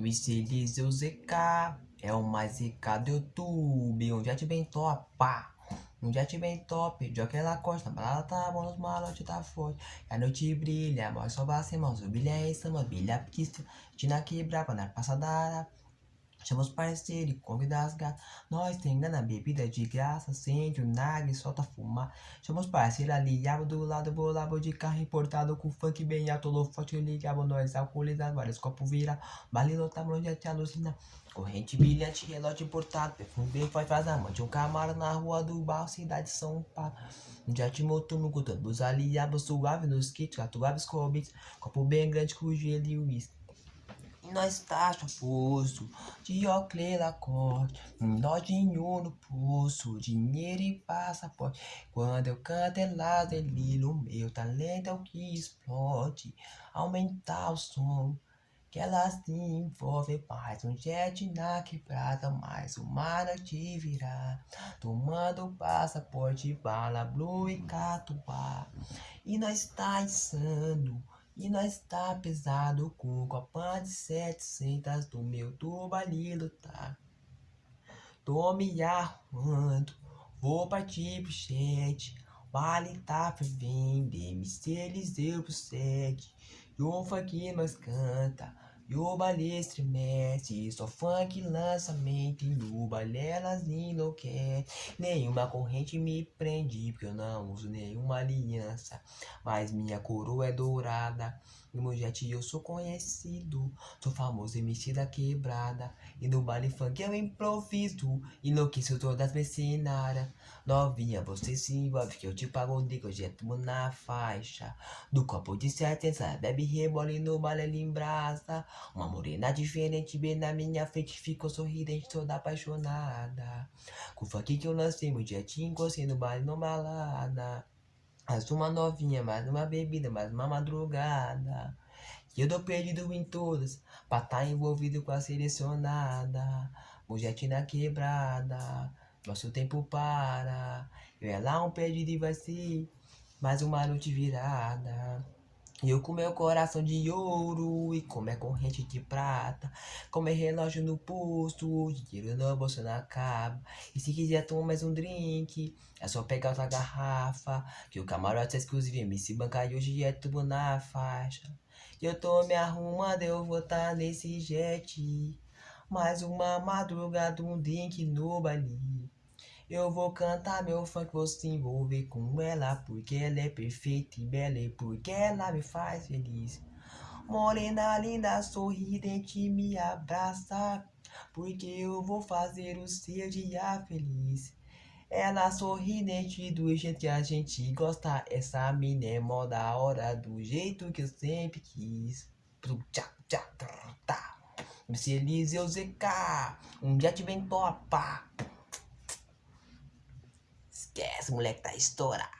MC Eliseu ZK é o mais ZK do YouTube. Um jet bem top, pá. Um jet bem top, de aquela costa, balada tá bom, os malotes tá forte. A noite brilha, mostra só ser, mãos, brilha é essa, mano, brilha pista. Tina quebra, pra dar passada. Chama os parceiros e convida as gatas. Nós tem grana, bebida de graça. Acende o nagre, solta fumar. Chama os parceiros ali, abo do lado, bolabo de carro importado. Com funk bem alto, lo forte, ligado. Nós alcoolizados, vários copos vira. Bale lotado, onde te alucina. Corrente brilhante, relógio importado. Perfume faz faz amante. Um camarada na rua do bar, cidade São Paulo. Um jet no gutando. Os aliados suave nos kits. Catuabes cobits. Copo bem grande com gelo e uísque nós tá poço de óculos Lacoste, um lojinho no pulso, dinheiro e passaporte. Quando eu canto é ele o meu talento é o que explode, aumentar o som. Que ela se envolve mais um jet na quebrada, mais uma noite virá. Tomando passaporte, bala, blue e catuá. E nós tá insano. E nós tá pesado com copa de setecentas do meu tubalilo, tá? Tô me arrumando, vou partir pro chat. Vale tá fervendo, MC Eliseu pro sete. E o funk nós canta, e o baile estremece, só funk lançamento e no baile elas enlouquecem. Nenhuma corrente me prende, porque eu não uso nenhuma aliança. Mas minha coroa é dourada, e jet eu sou conhecido. Sou famoso MC da quebrada, e no baile funk eu improviso. Enlouqueço todas as mercenárias. Novinha, você se envolve, que eu te pago digo, eu jeto na faixa. Do copo de certeza, bebe rebole no baile em brasa. Uma morena diferente bem na minha frente Ficou sorridente toda apaixonada. Com o funk que eu lancei meu dia te encostei no baile no balada. Mais uma novinha, mais uma bebida, mais uma madrugada. E eu dou perdido em todas Pra tá envolvido com a selecionada. Jet na quebrada Nosso tempo para. Eu é lá um perdido e vai ser Mais uma noite virada e eu com meu coração de ouro e com minha corrente de prata Com meu relógio no posto, dinheiro no bolso na caba E se quiser tomar mais um drink, é só pegar outra garrafa Que o camarote é exclusivo, MC Banca e hoje é tudo na faixa. E eu tô me arrumando, eu vou tá nesse jet. Mais uma madrugada, um drink no baile eu vou cantar meu funk, vou se envolver com ela Porque ela é perfeita e bela e porque ela me faz feliz. Morena linda, sorridente, me abraça Porque eu vou fazer o seu dia feliz. Ela sorridente do jeito que a gente gosta Essa mina é mó da hora do jeito que eu sempre quis. MC Eliseu ZK Um dia te vem topa Esquece, moleque tá estourado.